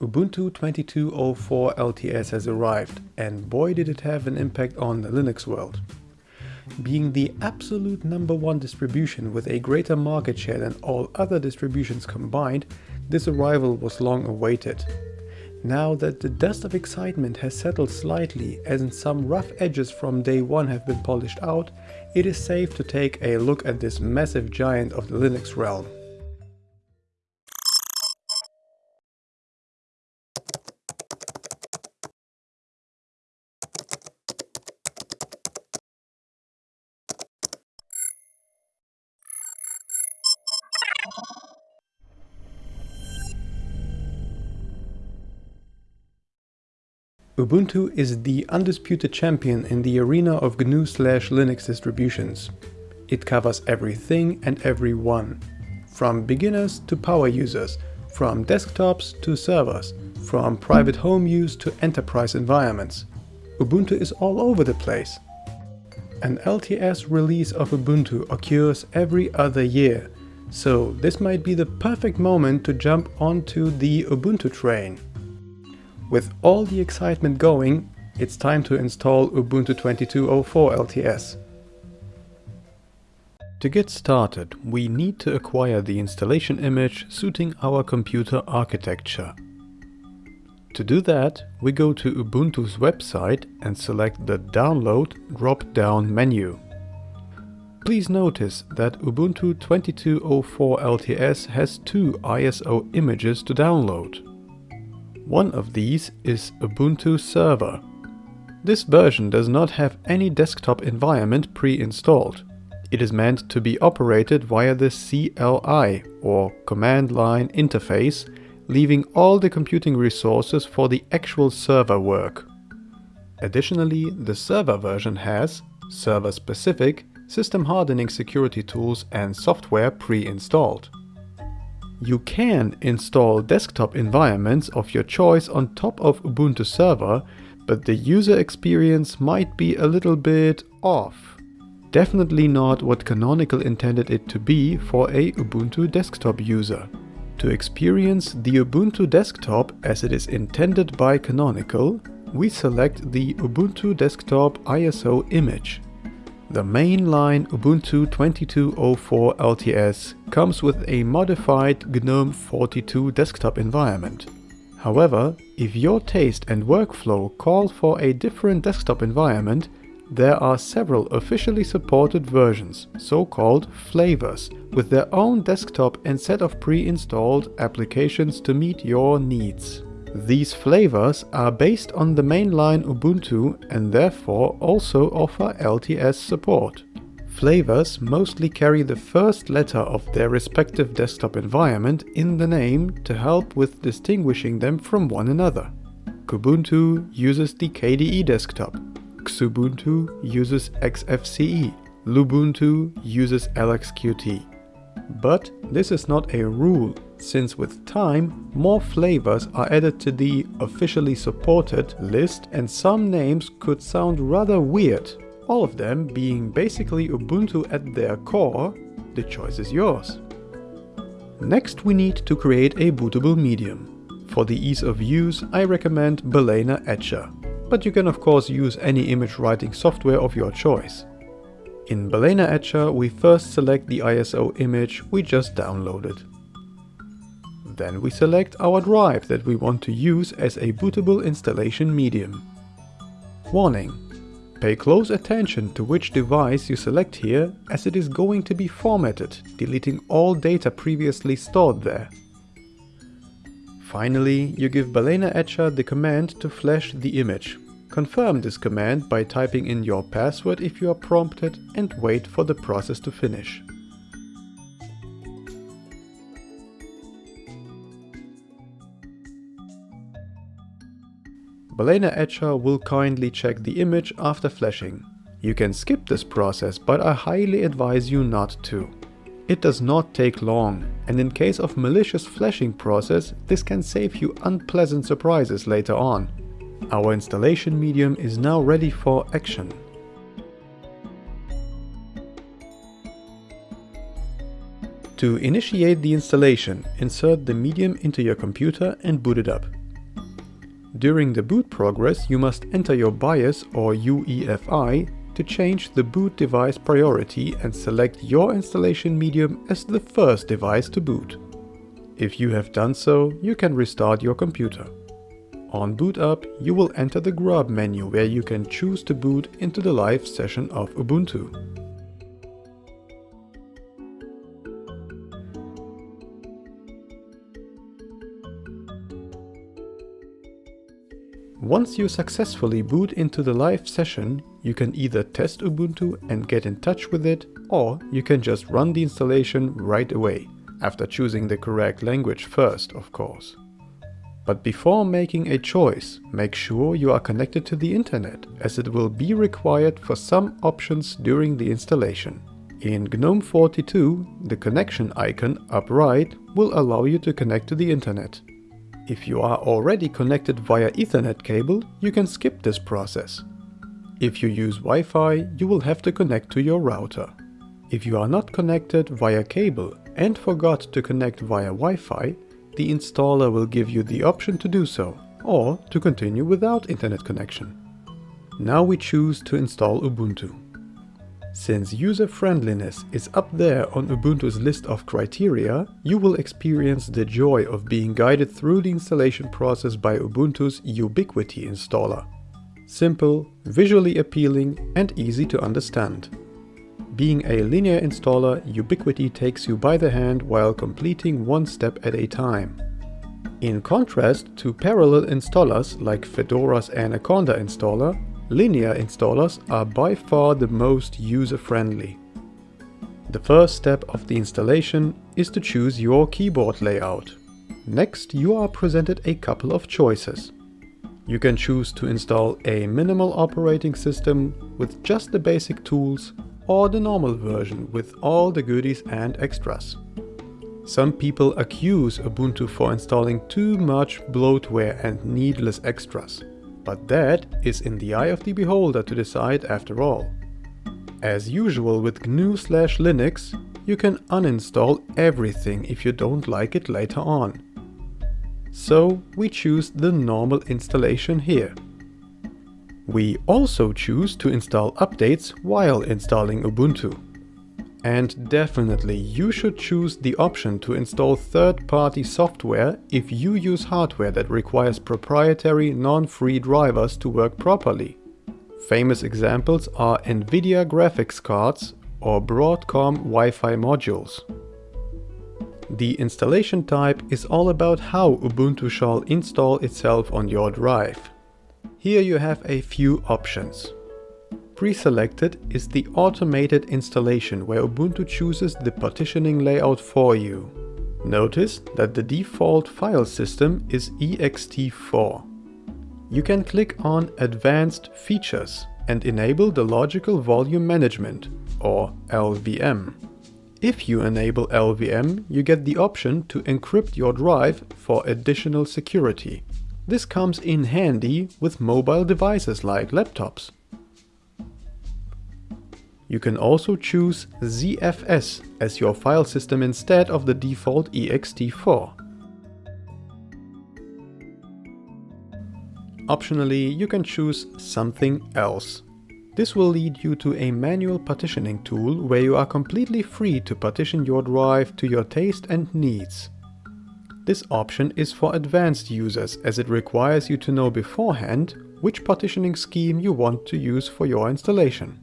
Ubuntu 22.04 LTS has arrived and boy did it have an impact on the Linux world. Being the absolute number one distribution with a greater market share than all other distributions combined, this arrival was long awaited. Now that the dust of excitement has settled slightly as some rough edges from day one have been polished out, it is safe to take a look at this massive giant of the Linux realm. Ubuntu is the undisputed champion in the arena of GNU slash Linux distributions. It covers everything and everyone, from beginners to power users, from desktops to servers, from private home use to enterprise environments. Ubuntu is all over the place. An LTS release of Ubuntu occurs every other year, so this might be the perfect moment to jump onto the Ubuntu train. With all the excitement going, it's time to install Ubuntu 22.04 LTS. To get started, we need to acquire the installation image suiting our computer architecture. To do that, we go to Ubuntu's website and select the Download drop-down menu. Please notice that Ubuntu 22.04 LTS has two ISO images to download. One of these is Ubuntu Server. This version does not have any desktop environment pre-installed. It is meant to be operated via the CLI or command line interface, leaving all the computing resources for the actual server work. Additionally, the server version has server-specific system hardening security tools and software pre-installed. You can install desktop environments of your choice on top of Ubuntu Server, but the user experience might be a little bit off. Definitely not what Canonical intended it to be for a Ubuntu desktop user. To experience the Ubuntu desktop as it is intended by Canonical, we select the Ubuntu desktop ISO image. The mainline Ubuntu 22.04 LTS comes with a modified GNOME 42 desktop environment. However, if your taste and workflow call for a different desktop environment, there are several officially supported versions, so-called flavors, with their own desktop and set of pre-installed applications to meet your needs. These flavors are based on the mainline Ubuntu and therefore also offer LTS support. Flavors mostly carry the first letter of their respective desktop environment in the name to help with distinguishing them from one another. Kubuntu uses the KDE desktop, Xubuntu uses XFCE, Lubuntu uses LXQT. But this is not a rule since with time, more flavors are added to the officially supported list and some names could sound rather weird. All of them being basically Ubuntu at their core, the choice is yours. Next we need to create a bootable medium. For the ease of use I recommend Balena Etcher, but you can of course use any image writing software of your choice. In Balena Etcher we first select the ISO image we just downloaded. Then we select our drive that we want to use as a bootable installation medium. Warning! Pay close attention to which device you select here as it is going to be formatted, deleting all data previously stored there. Finally, you give Balena Etcher the command to flash the image. Confirm this command by typing in your password if you are prompted and wait for the process to finish. Balena Etcher will kindly check the image after flashing. You can skip this process, but I highly advise you not to. It does not take long, and in case of malicious flashing process, this can save you unpleasant surprises later on. Our installation medium is now ready for action. To initiate the installation, insert the medium into your computer and boot it up. During the boot progress you must enter your BIOS or UEFI to change the boot device priority and select your installation medium as the first device to boot. If you have done so, you can restart your computer. On boot up, you will enter the grub menu where you can choose to boot into the live session of Ubuntu. Once you successfully boot into the live session, you can either test Ubuntu and get in touch with it, or you can just run the installation right away, after choosing the correct language first, of course. But before making a choice, make sure you are connected to the internet, as it will be required for some options during the installation. In GNOME 42, the connection icon up right will allow you to connect to the internet. If you are already connected via Ethernet cable, you can skip this process. If you use Wi-Fi, you will have to connect to your router. If you are not connected via cable and forgot to connect via Wi-Fi, the installer will give you the option to do so, or to continue without internet connection. Now we choose to install Ubuntu. Since user-friendliness is up there on Ubuntu's list of criteria, you will experience the joy of being guided through the installation process by Ubuntu's Ubiquity installer. Simple, visually appealing and easy to understand. Being a linear installer, Ubiquity takes you by the hand while completing one step at a time. In contrast to parallel installers like Fedora's Anaconda installer, linear installers are by far the most user-friendly. The first step of the installation is to choose your keyboard layout. Next you are presented a couple of choices. You can choose to install a minimal operating system with just the basic tools or the normal version with all the goodies and extras. Some people accuse Ubuntu for installing too much bloatware and needless extras. But that is in the eye of the beholder to decide after all. As usual with GNU slash Linux, you can uninstall everything if you don't like it later on. So we choose the normal installation here. We also choose to install updates while installing Ubuntu. And definitely you should choose the option to install third-party software if you use hardware that requires proprietary non-free drivers to work properly. Famous examples are Nvidia graphics cards or Broadcom Wi-Fi modules. The installation type is all about how Ubuntu shall install itself on your drive. Here you have a few options. Pre-selected is the automated installation where Ubuntu chooses the partitioning layout for you. Notice that the default file system is ext4. You can click on Advanced Features and enable the Logical Volume Management, or LVM. If you enable LVM, you get the option to encrypt your drive for additional security. This comes in handy with mobile devices like laptops. You can also choose ZFS as your file system instead of the default ext4. Optionally, you can choose something else. This will lead you to a manual partitioning tool where you are completely free to partition your drive to your taste and needs. This option is for advanced users as it requires you to know beforehand which partitioning scheme you want to use for your installation.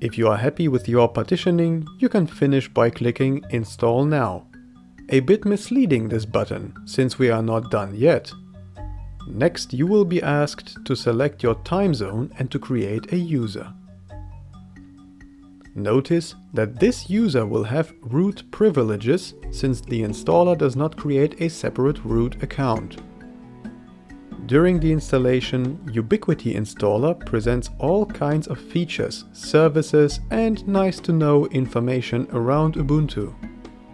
If you are happy with your partitioning, you can finish by clicking Install Now. A bit misleading this button, since we are not done yet. Next you will be asked to select your time zone and to create a user. Notice that this user will have root privileges since the installer does not create a separate root account. During the installation, Ubiquity Installer presents all kinds of features, services and nice to know information around Ubuntu.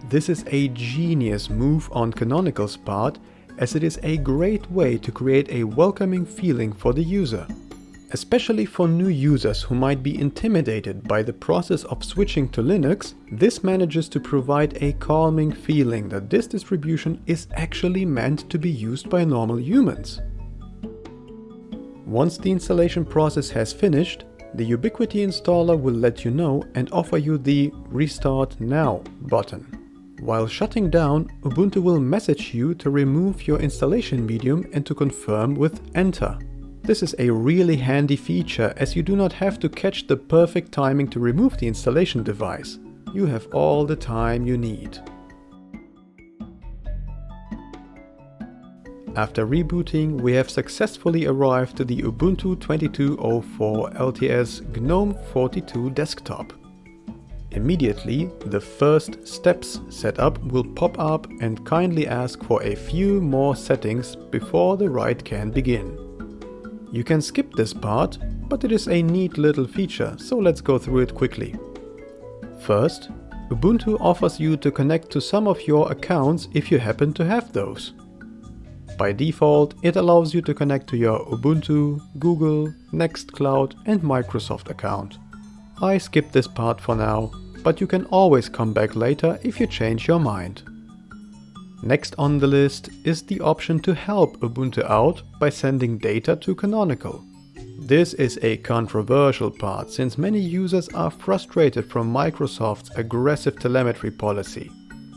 This is a genius move on Canonical's part as it is a great way to create a welcoming feeling for the user. Especially for new users who might be intimidated by the process of switching to Linux, this manages to provide a calming feeling that this distribution is actually meant to be used by normal humans. Once the installation process has finished, the Ubiquity installer will let you know and offer you the Restart Now button. While shutting down, Ubuntu will message you to remove your installation medium and to confirm with Enter. This is a really handy feature as you do not have to catch the perfect timing to remove the installation device. You have all the time you need. After rebooting, we have successfully arrived to the Ubuntu 22.04 LTS GNOME 42 desktop. Immediately, the first steps setup will pop up and kindly ask for a few more settings before the write can begin. You can skip this part, but it is a neat little feature, so let's go through it quickly. First, Ubuntu offers you to connect to some of your accounts if you happen to have those. By default, it allows you to connect to your Ubuntu, Google, Nextcloud and Microsoft account. I skip this part for now, but you can always come back later if you change your mind. Next on the list is the option to help Ubuntu out by sending data to Canonical. This is a controversial part since many users are frustrated from Microsoft's aggressive telemetry policy.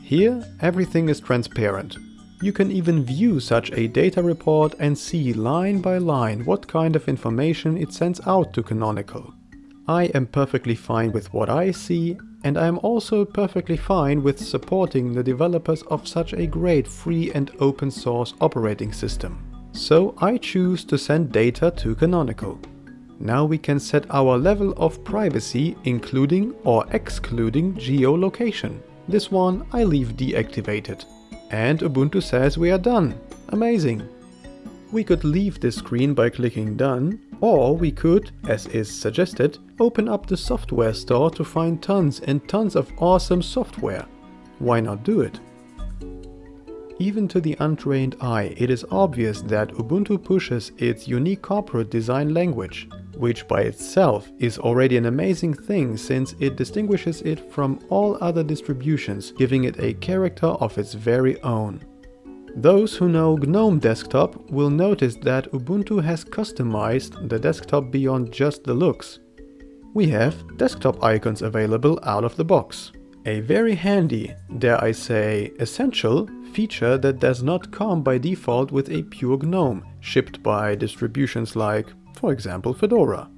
Here everything is transparent, you can even view such a data report and see line by line what kind of information it sends out to Canonical. I am perfectly fine with what I see and I am also perfectly fine with supporting the developers of such a great free and open source operating system. So I choose to send data to Canonical. Now we can set our level of privacy including or excluding geolocation. This one I leave deactivated. And Ubuntu says we are done. Amazing. We could leave this screen by clicking done, or we could, as is suggested, open up the software store to find tons and tons of awesome software. Why not do it? Even to the untrained eye, it is obvious that Ubuntu pushes its unique corporate design language, which by itself is already an amazing thing since it distinguishes it from all other distributions, giving it a character of its very own. Those who know GNOME Desktop will notice that Ubuntu has customized the desktop beyond just the looks. We have desktop icons available out of the box. A very handy, dare I say essential, feature that does not come by default with a pure GNOME, shipped by distributions like for example Fedora.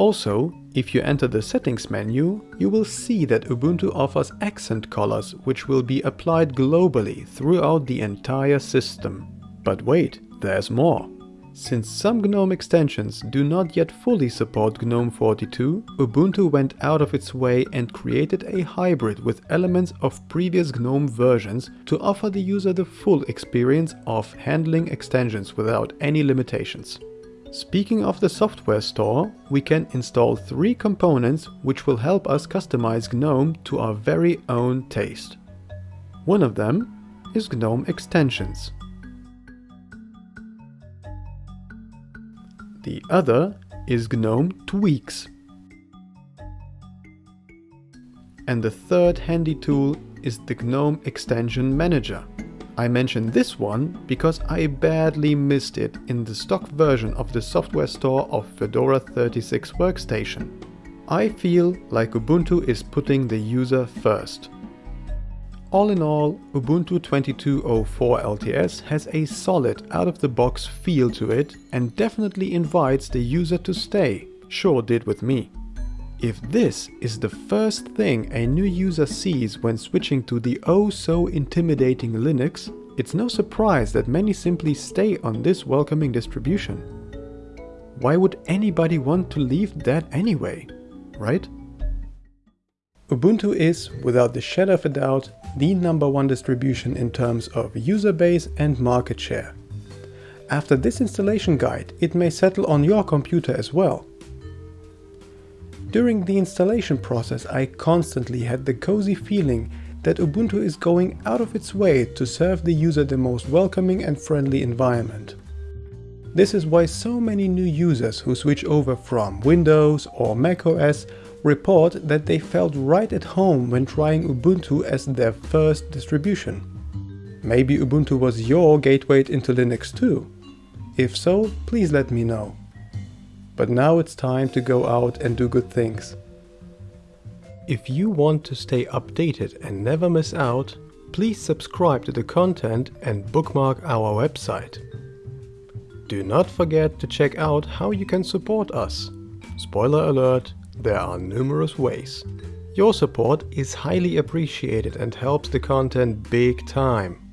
Also, if you enter the settings menu, you will see that Ubuntu offers accent colors which will be applied globally throughout the entire system. But wait, there's more. Since some GNOME extensions do not yet fully support GNOME 42, Ubuntu went out of its way and created a hybrid with elements of previous GNOME versions to offer the user the full experience of handling extensions without any limitations. Speaking of the software store, we can install three components which will help us customize GNOME to our very own taste. One of them is GNOME Extensions. The other is GNOME Tweaks. And the third handy tool is the GNOME Extension Manager. I mention this one because I badly missed it in the stock version of the software store of Fedora 36 workstation. I feel like Ubuntu is putting the user first. All in all, Ubuntu 22.04 LTS has a solid out-of-the-box feel to it and definitely invites the user to stay, sure did with me. If this is the first thing a new user sees when switching to the oh so intimidating Linux, it's no surprise that many simply stay on this welcoming distribution. Why would anybody want to leave that anyway, right? Ubuntu is, without the shadow of a doubt, the number one distribution in terms of user base and market share. After this installation guide, it may settle on your computer as well. During the installation process I constantly had the cozy feeling that Ubuntu is going out of its way to serve the user the most welcoming and friendly environment. This is why so many new users who switch over from Windows or macOS report that they felt right at home when trying Ubuntu as their first distribution. Maybe Ubuntu was your gateway into Linux too? If so, please let me know. But now it's time to go out and do good things. If you want to stay updated and never miss out, please subscribe to the content and bookmark our website. Do not forget to check out how you can support us. Spoiler alert, there are numerous ways. Your support is highly appreciated and helps the content big time.